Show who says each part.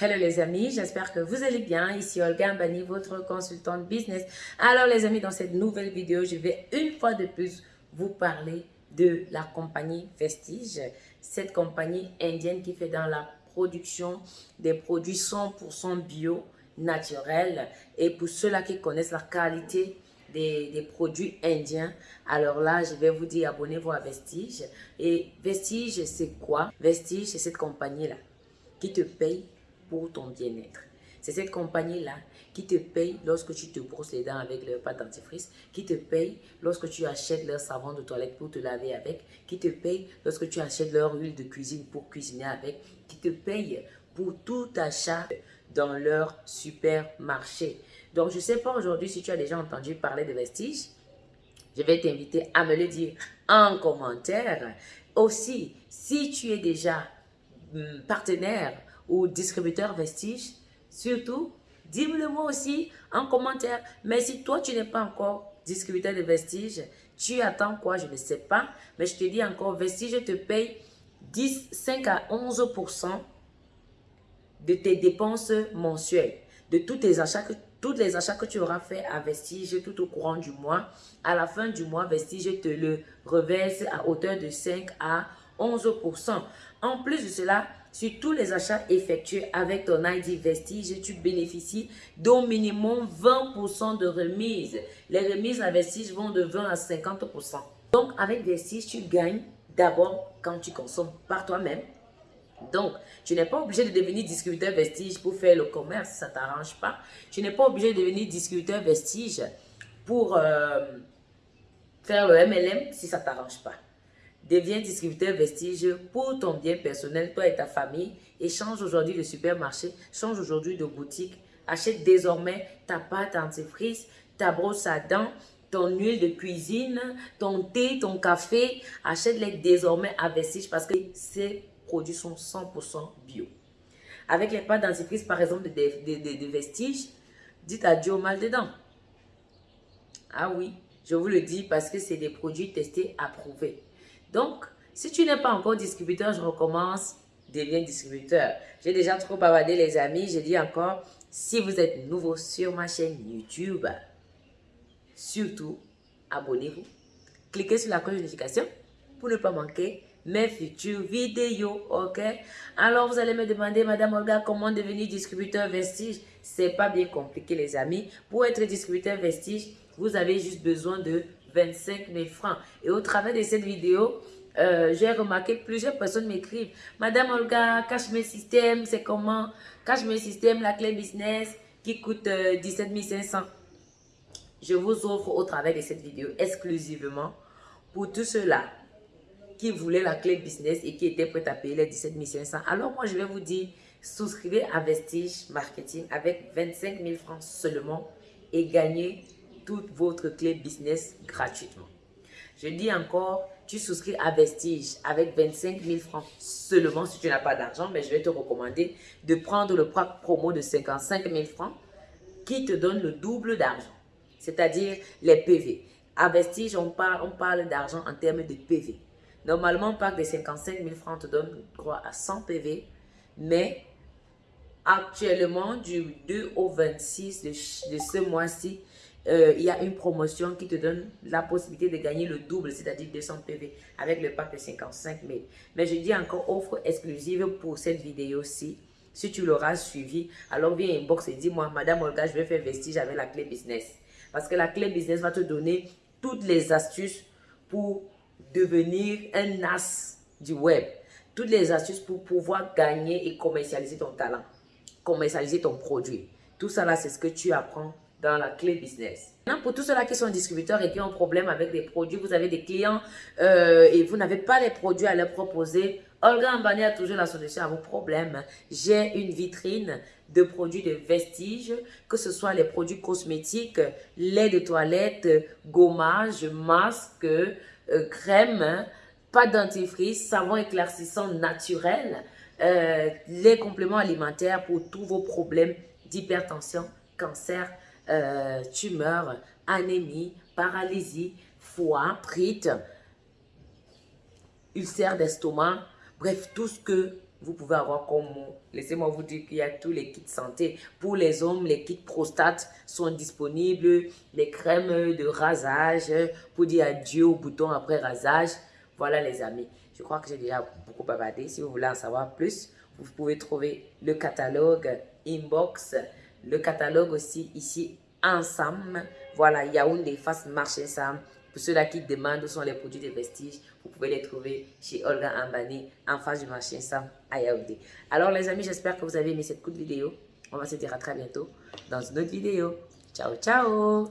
Speaker 1: Hello les amis, j'espère que vous allez bien. Ici Olga Mbani, votre consultante business. Alors les amis, dans cette nouvelle vidéo, je vais une fois de plus vous parler de la compagnie Vestige. Cette compagnie indienne qui fait dans la production des produits 100% bio, naturels. Et pour ceux-là qui connaissent la qualité des, des, produits indiens. Alors là, je vais vous dire, abonnez-vous à Vestige. Et Vestige, c'est quoi? Vestige, c'est cette compagnie-là qui te paye pour ton bien-être. C'est cette compagnie-là qui te paye lorsque tu te brosses les dents avec leur pâte dentifrice, qui te paye lorsque tu achètes leur savon de toilette pour te laver avec, qui te paye lorsque tu achètes leur huile de cuisine pour cuisiner avec, qui te paye pour tout achat dans leur supermarché. Donc, je ne sais pas aujourd'hui si tu as déjà entendu parler de Vestige. Je vais t'inviter à me le dire en commentaire. Aussi, si tu es déjà hum, partenaire ou distributeur Vestige, surtout, dis-le moi aussi en commentaire. Mais si toi, tu n'es pas encore distributeur de Vestige, tu attends quoi? Je ne sais pas. Mais je te dis encore, Vestige te paye 10, 5 à 11% de tes dépenses mensuelles, de tous tes achats que tous les achats que tu auras fait à Vestige tout au courant du mois, à la fin du mois, Vestige te le reverse à hauteur de 5 à 11% En plus de cela, sur tous les achats effectués avec ton ID Vestige, tu bénéficies d'au minimum 20% de remise. Les remises à Vestige vont de 20 à 50%. Donc, avec Vestige, tu gagnes d'abord quand tu consommes par toi-même. Donc, tu n'es pas obligé de devenir distributeur Vestige pour faire le commerce, ça ne t'arrange pas. Tu n'es pas obligé de devenir distributeur Vestige pour euh, faire le MLM si ça ne t'arrange pas. Deviens distributeur Vestige pour ton bien personnel, toi et ta famille. Et change aujourd'hui de supermarché, change aujourd'hui de boutique. Achète désormais ta pâte antifrice, ta brosse à dents, ton huile de cuisine, ton thé, ton café. Achète-les désormais à Vestige parce que ces produits sont 100% bio. Avec les pâtes dentifrice, par exemple, de, de, de, Vestige, dites adieu au mal dedans. Ah oui, je vous le dis parce que c'est des produits testés, approuvés. Donc, si tu n'es pas encore distributeur, je recommence, deviens distributeur. J'ai déjà trop bavardé les amis. Je dis encore, si vous êtes nouveau sur ma chaîne YouTube, surtout, abonnez-vous. Cliquez sur la cloche de notification pour ne pas manquer mes futures vidéos, ok? Alors, vous allez me demander, Madame Olga, comment devenir distributeur Vestige? C'est pas bien compliqué, les amis. Pour être distributeur Vestige, vous avez juste besoin de 25 000 francs. Et au travers de cette vidéo, euh, j'ai remarqué plusieurs personnes m'écrivent Madame Olga, cache mes systèmes, c'est comment? Cache mes systèmes, la clé business qui coûte 17 euh, 500. Je vous offre au travers de cette vidéo exclusivement pour tous ceux-là qui voulaient la clé business et qui étaient prêts à payer les 17 500. Alors moi, je vais vous dire, souscrivez à Vestige Marketing avec 25 000 francs seulement et gagnez toute votre clé business gratuitement. Je dis encore, tu souscris à Vestige avec 25 000 francs seulement si tu n'as pas d'argent, mais je vais te recommander de prendre le promo de 55 000 francs qui te donne le double d'argent, c'est-à-dire les PV. À Vestige, on parle, on parle d'argent en termes de PV. Normalement, pack de 55 000 francs te donne droit à 100 PV, mais actuellement, du 2 au 26 de, de ce mois-ci, euh, il y a une promotion qui te donne la possibilité de gagner le double, c'est-à-dire 200 PV avec le pack de 55 000. Mais je dis encore offre exclusive pour cette vidéo-ci. Si tu l'auras suivi, alors viens inbox et dis-moi, Madame Olga, je vais faire vestige avec la clé business. Parce que la clé business va te donner toutes les astuces pour devenir un as du web. Toutes les astuces pour pouvoir gagner et commercialiser ton talent, commercialiser ton produit. Tout ça là, c'est ce que tu apprends dans la clé business. Maintenant, pour tous ceux-là qui sont distributeurs et qui ont un problème avec des produits, vous avez des clients euh, et vous n'avez pas les produits à leur proposer, Olga Ambani a toujours la solution à vos problèmes. J'ai une vitrine de produits de vestige, que ce soit les produits cosmétiques, lait de toilette, gommage, masque, euh, crème, pas dentifrice, savon éclaircissant naturel, euh, les compléments alimentaires pour tous vos problèmes d'hypertension, cancer, euh, tumeur, anémie, paralysie, foie, prite, ulcère d'estomac, bref, tout ce que vous pouvez avoir comme Laissez-moi vous dire qu'il y a tous les kits santé. Pour les hommes, les kits prostate sont disponibles. Les crèmes de rasage pour dire adieu au bouton après rasage. Voilà les amis. Je crois que j'ai déjà beaucoup bavardé. Si vous voulez en savoir plus, vous pouvez trouver le catalogue inbox. Le catalogue aussi ici ensemble. Voilà, Yaoundé face marché ensemble. Pour ceux-là qui demandent où sont les produits de vestiges, vous pouvez les trouver chez Olga Ambani en face du marché Sam à Yaoundé. Alors les amis, j'espère que vous avez aimé cette courte vidéo. On va se dire à très bientôt dans une autre vidéo. Ciao, ciao